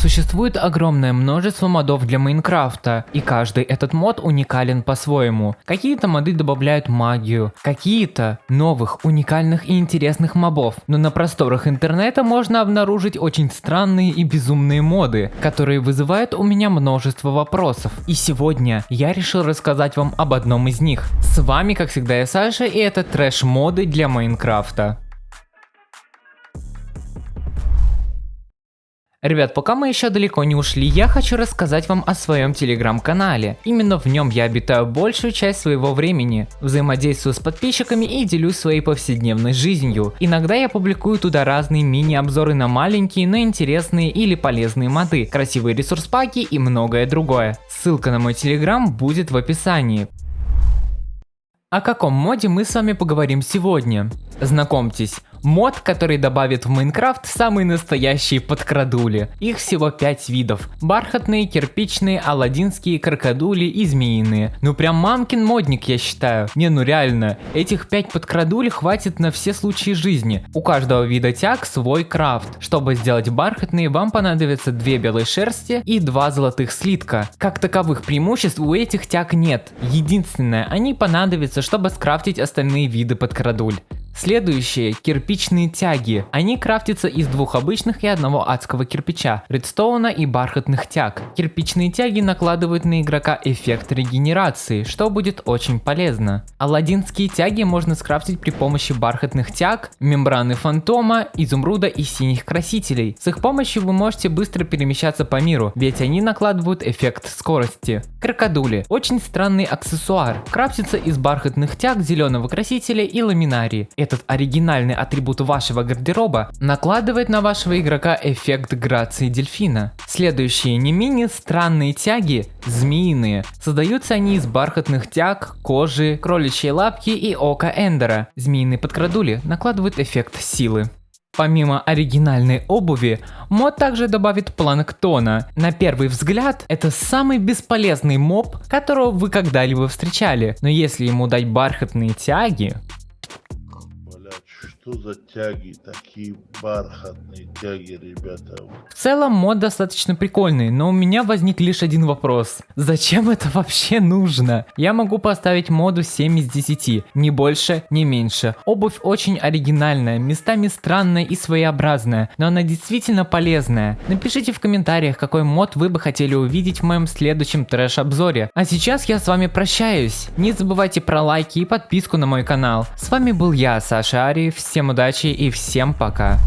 Существует огромное множество модов для Майнкрафта, и каждый этот мод уникален по-своему. Какие-то моды добавляют магию, какие-то новых, уникальных и интересных мобов. Но на просторах интернета можно обнаружить очень странные и безумные моды, которые вызывают у меня множество вопросов. И сегодня я решил рассказать вам об одном из них. С вами, как всегда, я Саша, и это трэш-моды для Майнкрафта. Ребят, пока мы еще далеко не ушли, я хочу рассказать вам о своем телеграм-канале. Именно в нем я обитаю большую часть своего времени, взаимодействую с подписчиками и делюсь своей повседневной жизнью. Иногда я публикую туда разные мини-обзоры на маленькие, но интересные или полезные моды, красивые ресурс-паки и многое другое. Ссылка на мой телеграм будет в описании. О каком моде мы с вами поговорим сегодня? Знакомьтесь, Мод, который добавит в Майнкрафт самые настоящие подкрадули. Их всего 5 видов. Бархатные, кирпичные, аладдинские, крокодули и змеиные. Ну прям мамкин модник я считаю. Не ну реально, этих 5 подкрадулей хватит на все случаи жизни. У каждого вида тяг свой крафт. Чтобы сделать бархатные, вам понадобится 2 белой шерсти и 2 золотых слитка. Как таковых преимуществ у этих тяг нет. Единственное, они понадобятся, чтобы скрафтить остальные виды подкрадуль. Следующие кирпичные тяги. Они крафтятся из двух обычных и одного адского кирпича, редстоуна и бархатных тяг. Кирпичные тяги накладывают на игрока эффект регенерации, что будет очень полезно. Аладдинские тяги можно скрафтить при помощи бархатных тяг, мембраны фантома, изумруда и синих красителей. С их помощью вы можете быстро перемещаться по миру, ведь они накладывают эффект скорости. Крокодули. Очень странный аксессуар. Крафтится из бархатных тяг, зеленого красителя и ламинарии этот оригинальный атрибут вашего гардероба накладывает на вашего игрока эффект грации дельфина. Следующие не менее странные тяги, змеиные. Создаются они из бархатных тяг, кожи, кроличьей лапки и ока Эндера. Змеиные подкрадули накладывают эффект силы. Помимо оригинальной обуви, мод также добавит планктона. На первый взгляд, это самый бесполезный моб, которого вы когда-либо встречали. Но если ему дать бархатные тяги, что за тяги, такие бархатные тяги, ребята? В целом мод достаточно прикольный, но у меня возник лишь один вопрос. Зачем это вообще нужно? Я могу поставить моду 7 из 10, ни больше, ни меньше. Обувь очень оригинальная, местами странная и своеобразная, но она действительно полезная. Напишите в комментариях, какой мод вы бы хотели увидеть в моем следующем трэш-обзоре. А сейчас я с вами прощаюсь. Не забывайте про лайки и подписку на мой канал. С вами был я, Саша Ари. Всем удачи и всем пока.